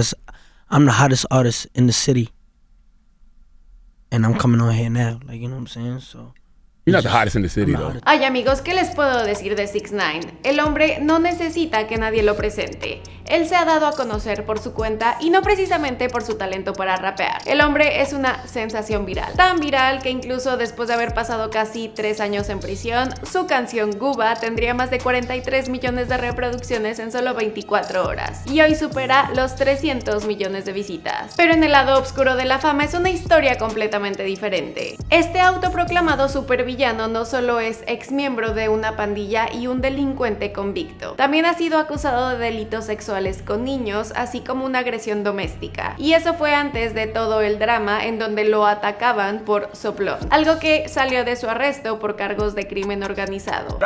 Cause I'm the hottest artist in the city. And I'm coming on here now. Like, you know what I'm saying? So You're not the hottest in the city, though. Ay, amigos, ¿qué les puedo decir de 6 9 El hombre no necesita que nadie lo presente. Él se ha dado a conocer por su cuenta y no precisamente por su talento para rapear. El hombre es una sensación viral. Tan viral que incluso después de haber pasado casi 3 años en prisión, su canción Guba tendría más de 43 millones de reproducciones en solo 24 horas. Y hoy supera los 300 millones de visitas. Pero en el lado oscuro de la fama es una historia completamente diferente. Este autoproclamado supervillano no solo es ex miembro de una pandilla y un delincuente convicto, también ha sido acusado de delitos con niños, así como una agresión doméstica. Y eso fue antes de todo el drama en donde lo atacaban por soplón, algo que salió de su arresto por cargos de crimen organizado.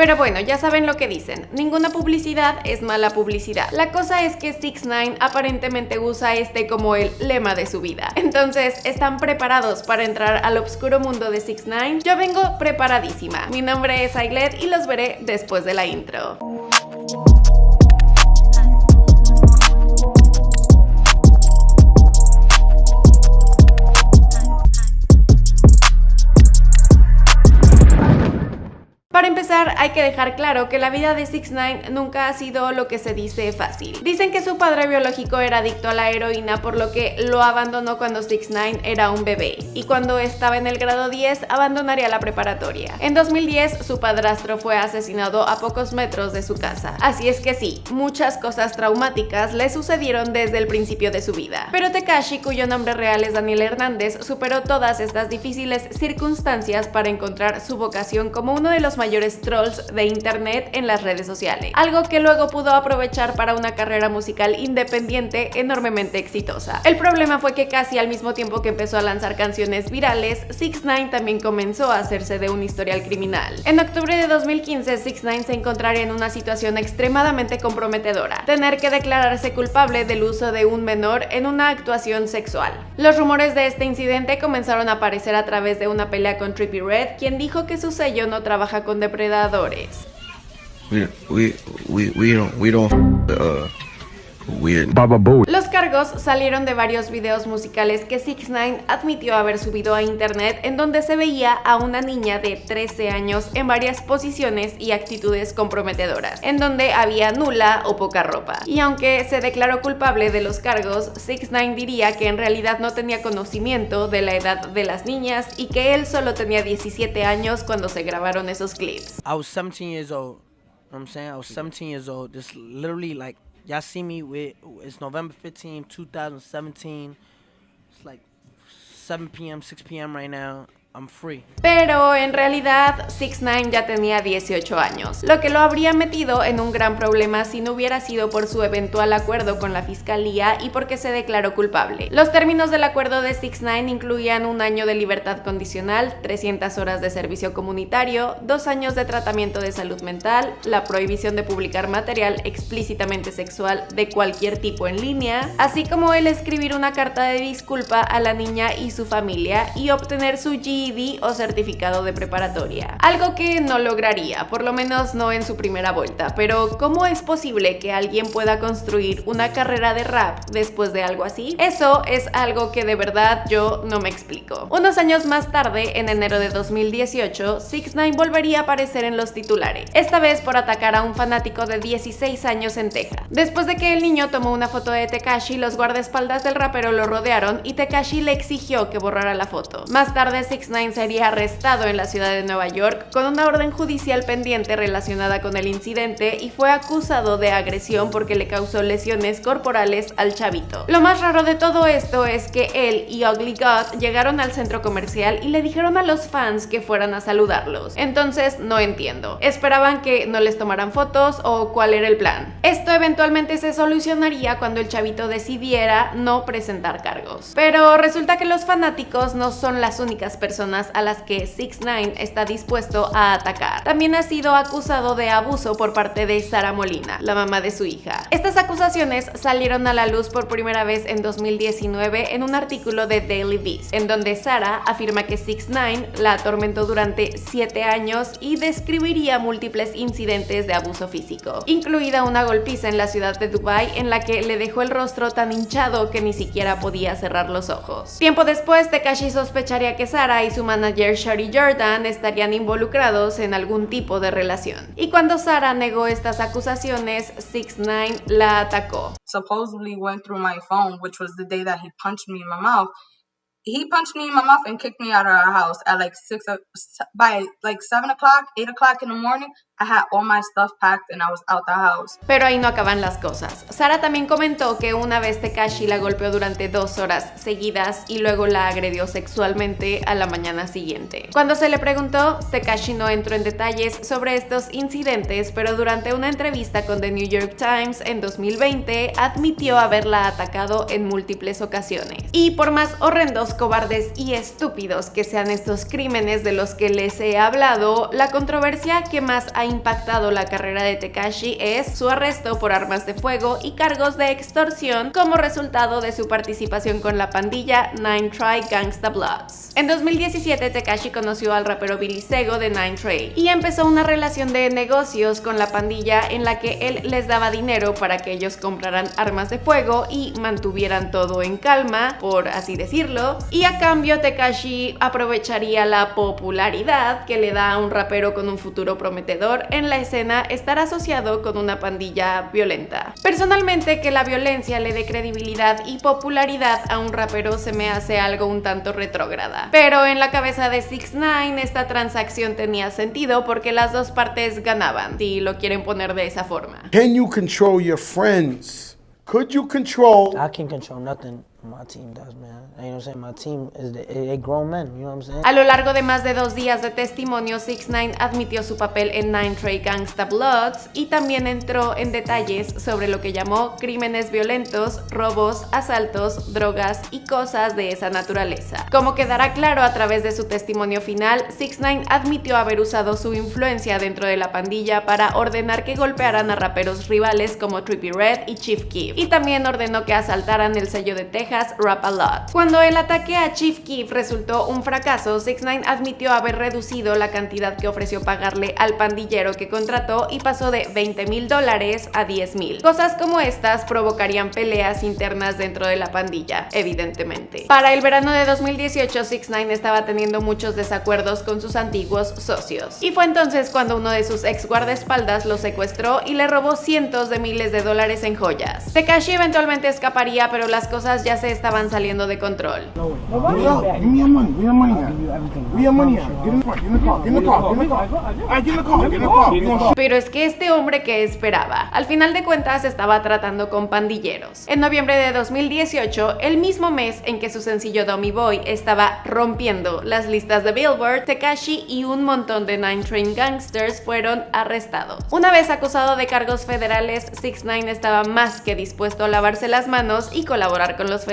Pero bueno, ya saben lo que dicen, ninguna publicidad es mala publicidad. La cosa es que 6 9 aparentemente usa este como el lema de su vida. Entonces, ¿están preparados para entrar al oscuro mundo de 6 9 Yo vengo preparadísima. Mi nombre es Aiglet y los veré después de la intro. Para empezar, hay que dejar claro que la vida de 6 9 nunca ha sido lo que se dice fácil. Dicen que su padre biológico era adicto a la heroína, por lo que lo abandonó cuando 6 9 era un bebé, y cuando estaba en el grado 10 abandonaría la preparatoria. En 2010, su padrastro fue asesinado a pocos metros de su casa. Así es que sí, muchas cosas traumáticas le sucedieron desde el principio de su vida. Pero Tekashi, cuyo nombre real es Daniel Hernández, superó todas estas difíciles circunstancias para encontrar su vocación como uno de los mayores trolls de internet en las redes sociales, algo que luego pudo aprovechar para una carrera musical independiente enormemente exitosa. El problema fue que casi al mismo tiempo que empezó a lanzar canciones virales, 6 9 también comenzó a hacerse de un historial criminal. En octubre de 2015, 6 9 se encontraría en una situación extremadamente comprometedora, tener que declararse culpable del uso de un menor en una actuación sexual. Los rumores de este incidente comenzaron a aparecer a través de una pelea con Trippie Red, quien dijo que su sello no trabaja con depredadores. Uh, los cargos salieron de varios videos musicales que 6 9 admitió haber subido a internet en donde se veía a una niña de 13 años en varias posiciones y actitudes comprometedoras, en donde había nula o poca ropa. Y aunque se declaró culpable de los cargos, 6 9 diría que en realidad no tenía conocimiento de la edad de las niñas y que él solo tenía 17 años cuando se grabaron esos clips. I was 17 years old. I'm saying I was 17 years old. Just literally like Y'all see me with, it's November 15, 2017. It's like 7 p.m., 6 p.m. right now. Pero en realidad 6 9 ya tenía 18 años, lo que lo habría metido en un gran problema si no hubiera sido por su eventual acuerdo con la fiscalía y porque se declaró culpable. Los términos del acuerdo de 6 9 incluían un año de libertad condicional, 300 horas de servicio comunitario, dos años de tratamiento de salud mental, la prohibición de publicar material explícitamente sexual de cualquier tipo en línea, así como el escribir una carta de disculpa a la niña y su familia y obtener su G o certificado de preparatoria. Algo que no lograría, por lo menos no en su primera vuelta, pero ¿cómo es posible que alguien pueda construir una carrera de rap después de algo así? Eso es algo que de verdad yo no me explico. Unos años más tarde, en enero de 2018, 6 9 volvería a aparecer en los titulares, esta vez por atacar a un fanático de 16 años en Texas. Después de que el niño tomó una foto de Tekashi, los guardaespaldas del rapero lo rodearon y Tekashi le exigió que borrara la foto. Más tarde, 6 9 sería arrestado en la ciudad de Nueva York con una orden judicial pendiente relacionada con el incidente y fue acusado de agresión porque le causó lesiones corporales al chavito. Lo más raro de todo esto es que él y Ugly God llegaron al centro comercial y le dijeron a los fans que fueran a saludarlos. Entonces no entiendo. ¿Esperaban que no les tomaran fotos o cuál era el plan? Esto eventualmente se solucionaría cuando el chavito decidiera no presentar cargos. Pero resulta que los fanáticos no son las únicas personas a las que 6 9 está dispuesto a atacar. También ha sido acusado de abuso por parte de Sara Molina, la mamá de su hija. Estas acusaciones salieron a la luz por primera vez en 2019 en un artículo de Daily Beast, en donde Sara afirma que 6 9 la atormentó durante 7 años y describiría múltiples incidentes de abuso físico, incluida una golpiza en la ciudad de Dubai en la que le dejó el rostro tan hinchado que ni siquiera podía cerrar los ojos. Tiempo después, Tekashi sospecharía que Sara y su manager Shari Jordan estarían involucrados en algún tipo de relación. Y cuando Sara negó estas acusaciones, 6 9 la atacó. Supposedly went through my phone, which was the day that he punched me in my mouth. he punched me in my mouth and kicked me out of our house at like six by like seven o'clock, eight o'clock in the morning. I had all my stuff packed and I was out the house. Pero ahí no acaban las cosas. Sara también comentó que una vez Tekashi la golpeó durante dos horas seguidas y luego la agredió sexualmente a la mañana siguiente. Cuando se le preguntó, Tekashi no entró en detalles sobre estos incidentes, pero durante una entrevista con The New York Times en 2020 admitió haberla atacado en múltiples ocasiones. Y por más horrendos cobardes y estúpidos que sean estos crímenes de los que les he hablado, la controversia que más ha impactado la carrera de Tekashi es su arresto por armas de fuego y cargos de extorsión como resultado de su participación con la pandilla Nine Try Gangsta Bloods. En 2017 Tekashi conoció al rapero Billy Sego de Nine Tray y empezó una relación de negocios con la pandilla en la que él les daba dinero para que ellos compraran armas de fuego y mantuvieran todo en calma, por así decirlo, y a cambio Tekashi aprovecharía la popularidad que le da a un rapero con un futuro prometedor en la escena estar asociado con una pandilla violenta. Personalmente que la violencia le dé credibilidad y popularidad a un rapero se me hace algo un tanto retrógrada. Pero en la cabeza de 6 9 esta transacción tenía sentido porque las dos partes ganaban, si lo quieren poner de esa forma. Can you control your friends? Could you control I can control nothing. My team does, man. You know what I'm saying? My? A lo largo de más de dos días de testimonio, 6 9 admitió su papel en Nine Trey Gangsta Bloods y también entró en detalles sobre lo que llamó crímenes violentos, robos, asaltos, drogas y cosas de esa naturaleza. Como quedará claro a través de su testimonio final, 6 9 admitió haber usado su influencia dentro de la pandilla para ordenar que golpearan a raperos rivales como Trippie Red y Chief Keef, y también ordenó que asaltaran el sello de Texas Rap A Lot. Cuando el ataque a Chief Keef resultó un fracaso, 6 9 admitió haber reducido la cantidad que ofreció pagarle al pandillero que contrató y pasó de 20 mil dólares a 10 mil. Cosas como estas provocarían peleas internas dentro de la pandilla, evidentemente. Para el verano de 2018, 6 9 estaba teniendo muchos desacuerdos con sus antiguos socios. Y fue entonces cuando uno de sus ex guardaespaldas lo secuestró y le robó cientos de miles de dólares en joyas. Tekashi eventualmente escaparía, pero las cosas ya se estaban saliendo de control. Pero es que este hombre que esperaba, al final de cuentas estaba tratando con pandilleros. En noviembre de 2018, el mismo mes en que su sencillo Dummy Boy estaba rompiendo las listas de Billboard, Tekashi y un montón de Nine Train Gangsters fueron arrestados. Una vez acusado de cargos federales, 6 9 estaba más que dispuesto a lavarse las manos y colaborar con los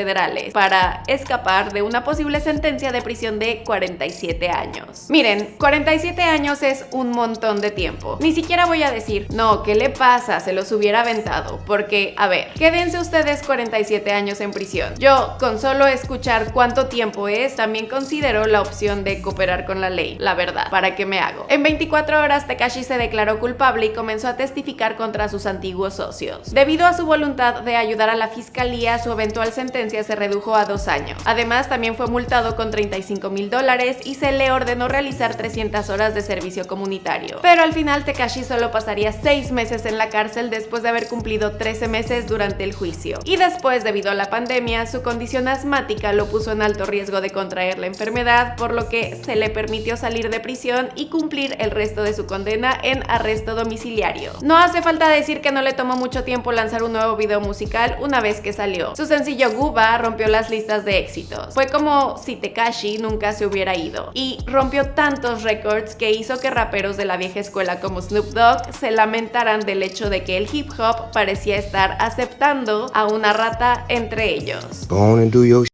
para escapar de una posible sentencia de prisión de 47 años. Miren, 47 años es un montón de tiempo. Ni siquiera voy a decir, no, ¿qué le pasa? Se los hubiera aventado. Porque, a ver, quédense ustedes 47 años en prisión. Yo, con solo escuchar cuánto tiempo es, también considero la opción de cooperar con la ley. La verdad, ¿para qué me hago? En 24 horas, Tekashi se declaró culpable y comenzó a testificar contra sus antiguos socios. Debido a su voluntad de ayudar a la fiscalía, su eventual sentencia se redujo a dos años. Además, también fue multado con 35 mil dólares y se le ordenó realizar 300 horas de servicio comunitario. Pero al final Tekashi solo pasaría 6 meses en la cárcel después de haber cumplido 13 meses durante el juicio. Y después, debido a la pandemia, su condición asmática lo puso en alto riesgo de contraer la enfermedad, por lo que se le permitió salir de prisión y cumplir el resto de su condena en arresto domiciliario. No hace falta decir que no le tomó mucho tiempo lanzar un nuevo video musical una vez que salió. Su sencillo Rompió las listas de éxitos. Fue como si Tekashi nunca se hubiera ido. Y rompió tantos récords que hizo que raperos de la vieja escuela como Snoop Dogg se lamentaran del hecho de que el hip hop parecía estar aceptando a una rata entre ellos. Go on and do your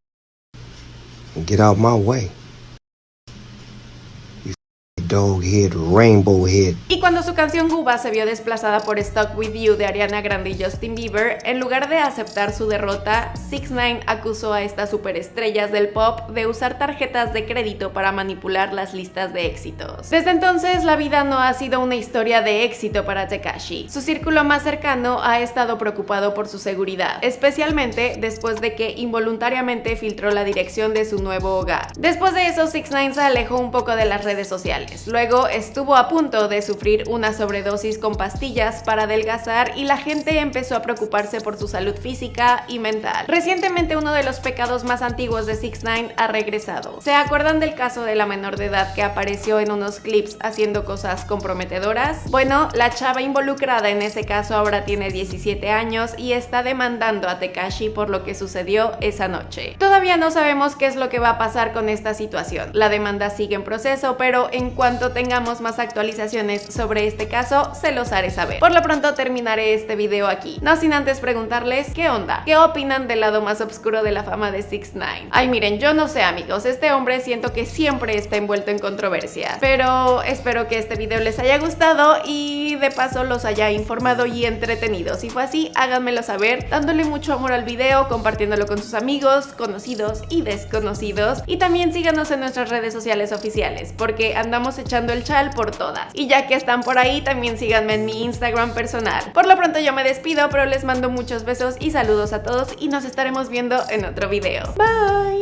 and get out my way. dog head, rainbow head. Y cuando su canción Cuba se vio desplazada por Stuck With You de Ariana Grande y Justin Bieber, en lugar de aceptar su derrota, 6 9 acusó a estas superestrellas del pop de usar tarjetas de crédito para manipular las listas de éxitos. Desde entonces, la vida no ha sido una historia de éxito para Tekashi. Su círculo más cercano ha estado preocupado por su seguridad, especialmente después de que involuntariamente filtró la dirección de su nuevo hogar. Después de eso, 6 9 se alejó un poco de las redes sociales. Luego estuvo a punto de sufrir una sobredosis con pastillas para adelgazar y la gente empezó a preocuparse por su salud física y mental. Recientemente uno de los pecados más antiguos de 6 9 ha regresado. ¿Se acuerdan del caso de la menor de edad que apareció en unos clips haciendo cosas comprometedoras? Bueno, la chava involucrada en ese caso ahora tiene 17 años y está demandando a Tekashi por lo que sucedió esa noche. Todavía no sabemos qué es lo que va a pasar con esta situación. La demanda sigue en proceso, pero en cuanto tengamos más actualizaciones sobre este caso, se los haré saber. Por lo pronto terminaré este video aquí, no sin antes preguntarles qué onda, qué opinan del lado más oscuro de la fama de 6 9 Ay miren, yo no sé amigos, este hombre siento que siempre está envuelto en controversias, pero espero que este video les haya gustado y de paso los haya informado y entretenido. Si fue así, háganmelo saber, dándole mucho amor al video, compartiéndolo con sus amigos, conocidos y desconocidos, y también síganos en nuestras redes sociales oficiales, porque andamos echando el chal por todas. Y ya que por ahí, también síganme en mi Instagram personal. Por lo pronto yo me despido, pero les mando muchos besos y saludos a todos y nos estaremos viendo en otro video. Bye!